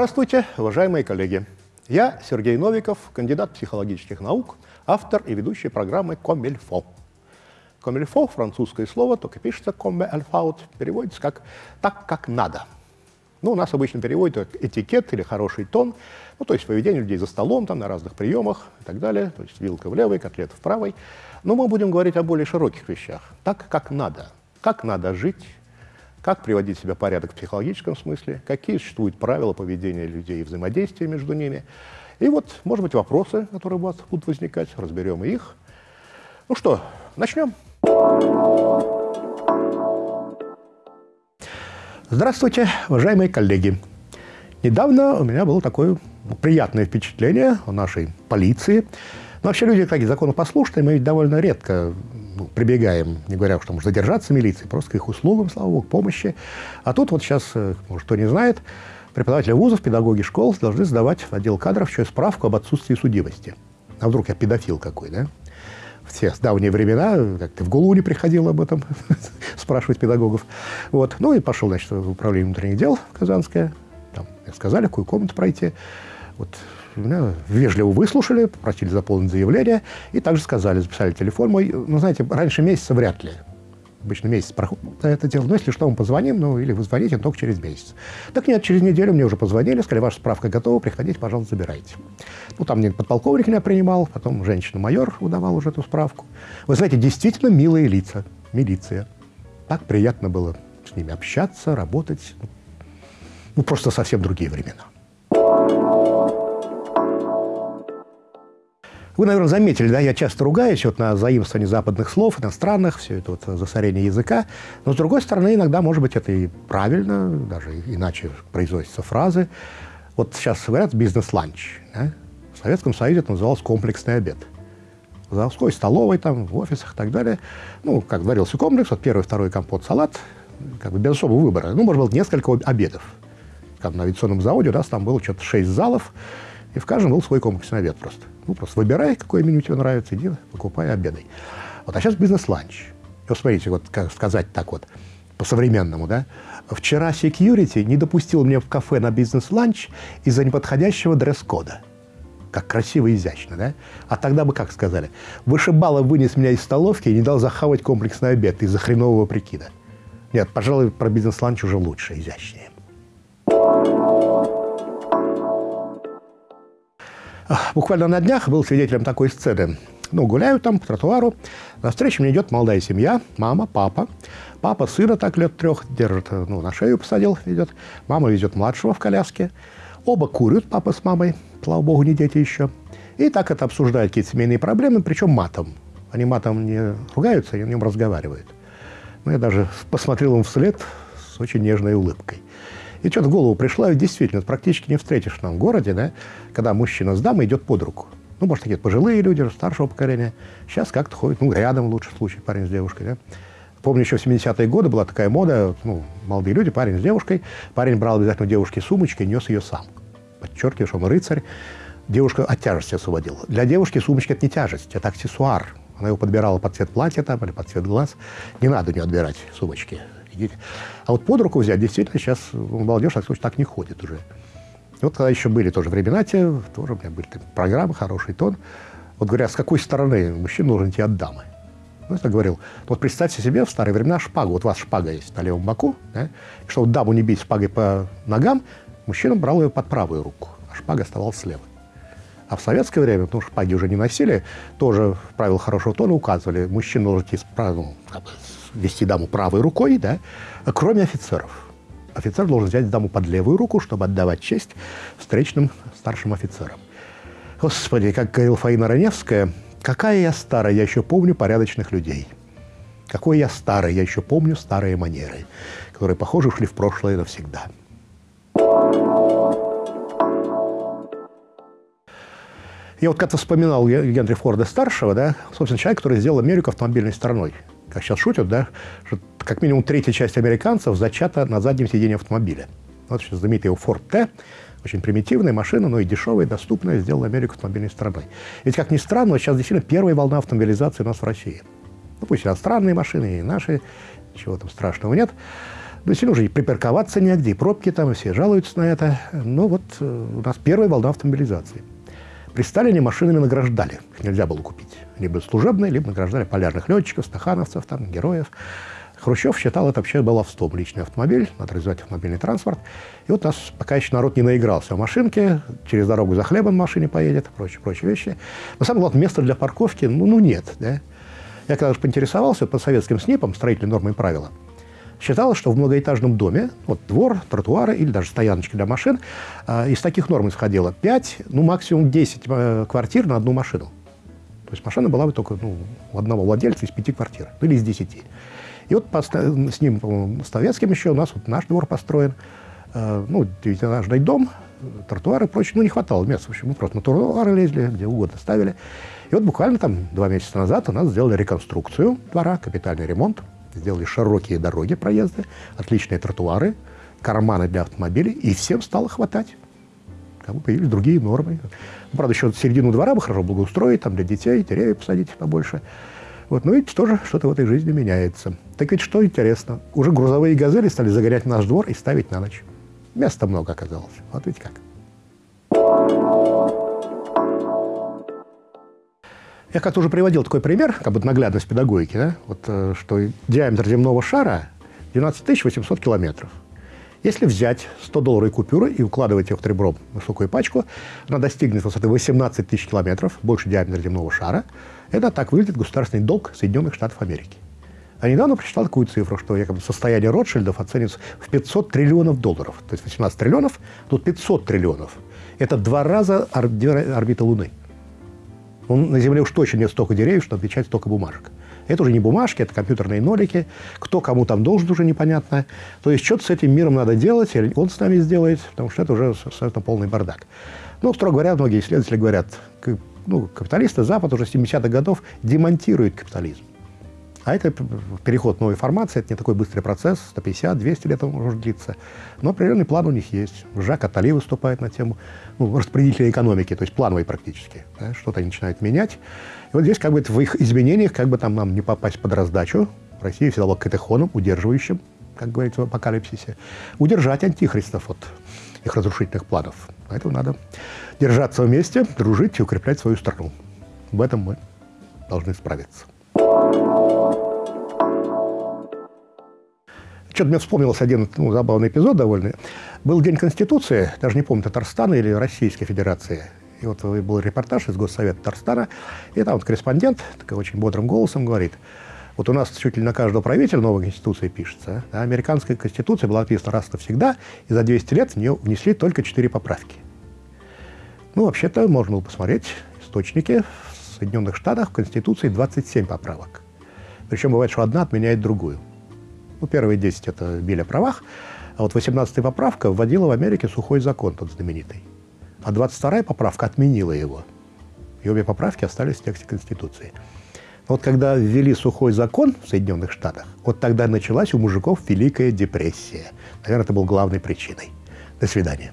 Здравствуйте, уважаемые коллеги! Я Сергей Новиков, кандидат психологических наук, автор и ведущий программы «Комильфо». «Комильфо» — французское слово, только пишется «comme il переводится как «так, как надо». Ну, у нас обычно переводят как этикет или хороший тон, ну, то есть поведение людей за столом, там, на разных приемах и так далее, то есть вилка в левой, котлета в правой. Но мы будем говорить о более широких вещах. Так, как надо. Как надо жить, как приводить себя в порядок в психологическом смысле, какие существуют правила поведения людей и взаимодействия между ними. И вот, может быть, вопросы, которые у вас будут возникать, разберем их. Ну что, начнем. Здравствуйте, уважаемые коллеги. Недавно у меня было такое приятное впечатление о нашей полиции. Но вообще люди, как законопослушные, мы ведь довольно редко ну, прибегаем, не говоря, что может задержаться милиции, просто к их услугам, слава богу, помощи. А тут вот сейчас, э, может, кто не знает, преподаватели вузов, педагоги школ должны сдавать в отдел кадров еще справку об отсутствии судимости. А вдруг я педофил какой, да? Все с давние времена, как-то в голову не приходило об этом спрашивать педагогов. Вот. Ну и пошел, значит, в управление внутренних дел в Казанское. Там сказали, какую комнату пройти. Вот меня вежливо выслушали, попросили заполнить заявление, и также сказали, записали телефон мой. Ну, знаете, раньше месяца вряд ли. Обычно месяц проходит это дело. Но если что, мы позвоним, ну, или вы звоните, только через месяц. Так нет, через неделю мне уже позвонили, сказали, ваша справка готова, приходите, пожалуйста, забирайте. Ну, там мне подполковник меня принимал, потом женщина-майор выдавал уже эту справку. Вы знаете, действительно милые лица, милиция. Так приятно было с ними общаться, работать. Ну, просто совсем другие времена. Вы, наверное, заметили, да, я часто ругаюсь вот на заимствование западных слов, иностранных, все это вот засорение языка. Но, с другой стороны, иногда, может быть, это и правильно, даже иначе произносятся фразы. Вот сейчас говорят «бизнес-ланч». Да? В Советском Союзе это называлось «комплексный обед». В заводской столовой, там, в офисах и так далее. Ну, как говорился комплекс, вот первый, второй компот, салат, как бы без особого выбора. Ну, может быть, несколько обедов. Как на авиационном заводе у нас там было что-то шесть залов, и в каждом был свой комплексный обед просто. Ну, просто выбирай, какое меню тебе нравится, иди, покупай, обедай. Вот, а сейчас бизнес-ланч. Вот смотрите, вот как сказать так вот, по-современному, да? Вчера security не допустил меня в кафе на бизнес-ланч из-за неподходящего дресс-кода. Как красиво и изящно, да? А тогда бы как сказали? Вышибало вынес меня из столовки и не дал захавать комплексный обед из-за хренового прикида. Нет, пожалуй, про бизнес-ланч уже лучше, изящнее. Буквально на днях был свидетелем такой сцены. Ну, гуляю там по тротуару, на встречу мне идет молодая семья, мама, папа. Папа сына так лет трех держит, ну, на шею посадил, идет. Мама везет младшего в коляске. Оба курят, папа с мамой, слава богу, не дети еще. И так это обсуждают какие-то семейные проблемы, причем матом. Они матом не ругаются, они о нем разговаривают. Ну, я даже посмотрел им вслед с очень нежной улыбкой. И что-то в голову пришло, и действительно, практически не встретишь в нам городе, да, когда мужчина с дамой идет под руку. Ну, может, такие пожилые люди, старшего поколения. Сейчас как-то ходят, ну, рядом в лучшем случае парень с девушкой, да. Помню, еще в 70-е годы была такая мода, ну, молодые люди, парень с девушкой. Парень брал обязательно у девушки сумочки и нес ее сам. Подчеркиваю, что он рыцарь. Девушка от тяжести освободила. Для девушки сумочка – это не тяжесть, это аксессуар. Она его подбирала под цвет платья там, или под цвет глаз. Не надо у отбирать сумочки сидеть. А вот под руку взять, действительно, сейчас молодежь так, так не ходит уже. Вот когда еще были тоже времена те, тоже у меня были программы, хороший тон. Вот говорят, с какой стороны мужчина должен идти от дамы? Ну, я говорил, вот представьте себе в старые времена шпагу. Вот у вас шпага есть на левом боку, да? чтобы даму не бить шпагой по ногам, мужчина брал ее под правую руку, а шпага оставалась слева. А в советское время, потому что шпаги уже не носили, тоже правила хорошего тона указывали, мужчина должен идти с, ну, вести даму правой рукой, да, кроме офицеров. Офицер должен взять даму под левую руку, чтобы отдавать честь встречным старшим офицерам. Господи, как говорил Фаина Раневская, какая я старая, я еще помню порядочных людей. Какой я старый, я еще помню старые манеры, которые, похоже, ушли в прошлое навсегда. Я вот как-то вспоминал Генри Форда старшего, да, собственно, человек, который сделал Америку автомобильной страной как сейчас шутят, да, что как минимум третья часть американцев зачата на заднем сиденье автомобиля. Вот сейчас знаменитый Ford T, очень примитивная машина, но и дешевая, доступная, сделала Америку автомобильной страной. Ведь, как ни странно, сейчас действительно первая волна автомобилизации у нас в России. Ну, пусть иностранные машины, и наши, ничего там страшного нет. Ну, сильно уже и припарковаться негде, и пробки там, и все жалуются на это. Но вот э, у нас первая волна автомобилизации. При Сталине машинами награждали. Их нельзя было купить. Либо служебные, либо награждали полярных летчиков, стахановцев, там, героев. Хрущев считал это вообще баловством. Личный автомобиль, надо развивать автомобильный транспорт. И вот у нас пока еще народ не наигрался в машинке, через дорогу за хлебом в машине поедет, прочие, прочие вещи. Но самое главное, места для парковки, ну, ну нет. Да? Я когда же поинтересовался по советским СНИПам, строительные нормы и правила, считалось, что в многоэтажном доме, вот двор, тротуары или даже стояночки для машин, э, из таких норм исходило 5, ну максимум 10 э, квартир на одну машину. То есть машина была бы только ну, у одного владельца из пяти квартир, ну или из десяти. И вот с ним, по советским еще, у нас вот наш двор построен, э, ну, девятиэтажный дом, тротуары и прочее, ну, не хватало места. В общем, мы просто на тротуары лезли, где угодно ставили. И вот буквально там два месяца назад у нас сделали реконструкцию двора, капитальный ремонт, сделали широкие дороги, проезды, отличные тротуары, карманы для автомобилей, и всем стало хватать. Бы появились другие нормы. Ну, правда, еще середину двора бы хорошо благоустроить, там для детей, деревья посадить побольше. Вот, ну, видите, тоже что-то в этой жизни меняется. Так ведь что интересно, уже грузовые газели стали загорять наш двор и ставить на ночь. Места много оказалось. Вот ведь как. Я как-то уже приводил такой пример, как бы наглядность педагогики, да? вот, э, что диаметр земного шара 12 800 километров. Если взять 100-долларовые купюры и укладывать их ребром в высокую пачку, она достигнет высоты 18 тысяч километров, больше диаметра земного шара. Это так выглядит государственный долг Соединенных Штатов Америки. А недавно прочитал такую цифру, что якобы состояние Ротшильдов оценивается в 500 триллионов долларов. То есть 18 триллионов, тут 500 триллионов. Это два раза орбита Луны. Он, на Земле уж точно нет столько деревьев, чтобы отвечать столько бумажек. Это уже не бумажки, это компьютерные нолики. Кто кому там должен, уже непонятно. То есть что-то с этим миром надо делать, или он с нами сделает, потому что это уже абсолютно полный бардак. Ну, строго говоря, многие исследователи говорят, ну, капиталисты Запад уже с 70-х годов демонтирует капитализм. А это переход новой формации, это не такой быстрый процесс, 150-200 лет он может длиться. Но определенный план у них есть. Жак Атали выступает на тему ну, распределителя экономики, то есть плановой практически. Да, Что-то они начинают менять. И вот здесь как бы в их изменениях, как бы там нам не попасть под раздачу, Россия всегда была катехоном, удерживающим, как говорится в апокалипсисе, удержать антихристов от их разрушительных планов. Поэтому надо держаться вместе, дружить и укреплять свою страну. В этом мы должны справиться. Что-то мне вспомнился один ну, забавный эпизод довольно. Был День Конституции, даже не помню, Татарстана или Российской Федерации. И вот был репортаж из Госсовета Татарстана, и там вот корреспондент такой очень бодрым голосом говорит, вот у нас чуть ли на каждого правителя новая конституция пишется. А американская конституция была написана раз и навсегда, и за 200 лет в нее внесли только 4 поправки. Ну, вообще-то, можно было посмотреть источники. В Соединенных Штатах в Конституции 27 поправок. Причем бывает, что одна отменяет другую. Ну, первые 10 – это били о правах, а вот 18-я поправка вводила в Америке сухой закон, тот знаменитый. А 22-я поправка отменила его. И обе поправки остались в тексте Конституции. Вот когда ввели сухой закон в Соединенных Штатах, вот тогда началась у мужиков Великая депрессия. Наверное, это был главной причиной. До свидания.